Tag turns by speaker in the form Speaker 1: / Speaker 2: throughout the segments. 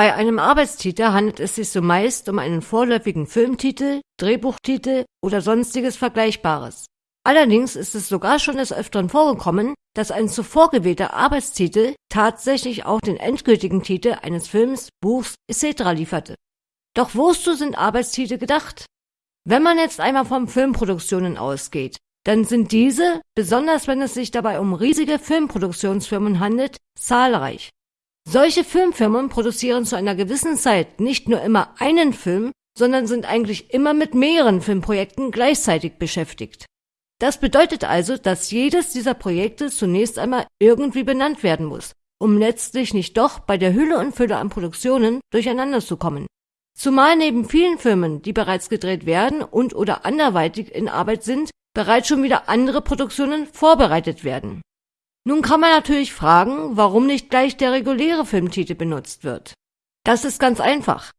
Speaker 1: Bei einem Arbeitstitel handelt es sich so meist um einen vorläufigen Filmtitel, Drehbuchtitel oder sonstiges Vergleichbares. Allerdings ist es sogar schon des Öfteren vorgekommen, dass ein zuvor gewählter Arbeitstitel tatsächlich auch den endgültigen Titel eines Films, Buchs etc. lieferte. Doch wozu sind Arbeitstitel gedacht? Wenn man jetzt einmal von Filmproduktionen ausgeht, dann sind diese, besonders wenn es sich dabei um riesige Filmproduktionsfirmen handelt, zahlreich. Solche Filmfirmen produzieren zu einer gewissen Zeit nicht nur immer einen Film, sondern sind eigentlich immer mit mehreren Filmprojekten gleichzeitig beschäftigt. Das bedeutet also, dass jedes dieser Projekte zunächst einmal irgendwie benannt werden muss, um letztlich nicht doch bei der Hülle und Fülle an Produktionen durcheinander zu kommen. Zumal neben vielen Filmen, die bereits gedreht werden und oder anderweitig in Arbeit sind, bereits schon wieder andere Produktionen vorbereitet werden. Nun kann man natürlich fragen, warum nicht gleich der reguläre Filmtitel benutzt wird. Das ist ganz einfach.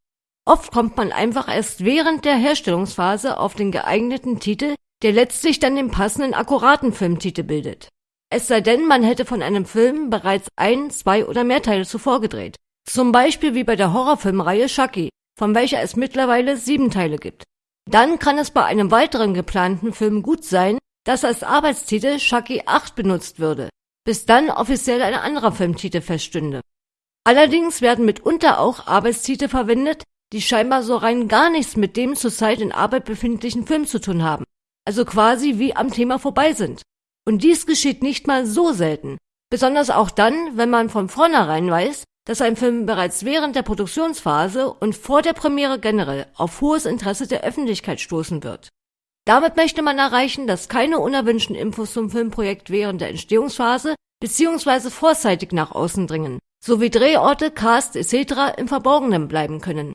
Speaker 1: Oft kommt man einfach erst während der Herstellungsphase auf den geeigneten Titel, der letztlich dann den passenden akkuraten Filmtitel bildet. Es sei denn, man hätte von einem Film bereits ein, zwei oder mehr Teile zuvor gedreht. Zum Beispiel wie bei der Horrorfilmreihe Chucky, von welcher es mittlerweile sieben Teile gibt. Dann kann es bei einem weiteren geplanten Film gut sein, dass als Arbeitstitel Chucky 8 benutzt würde, bis dann offiziell ein anderer Filmtitel feststünde. Allerdings werden mitunter auch Arbeitstitel verwendet, die scheinbar so rein gar nichts mit dem zurzeit in Arbeit befindlichen Film zu tun haben, also quasi wie am Thema vorbei sind. Und dies geschieht nicht mal so selten, besonders auch dann, wenn man von vornherein weiß, dass ein Film bereits während der Produktionsphase und vor der Premiere generell auf hohes Interesse der Öffentlichkeit stoßen wird. Damit möchte man erreichen, dass keine unerwünschten Infos zum Filmprojekt während der Entstehungsphase bzw. vorzeitig nach außen dringen, sowie Drehorte, Cast etc. im Verborgenen bleiben können.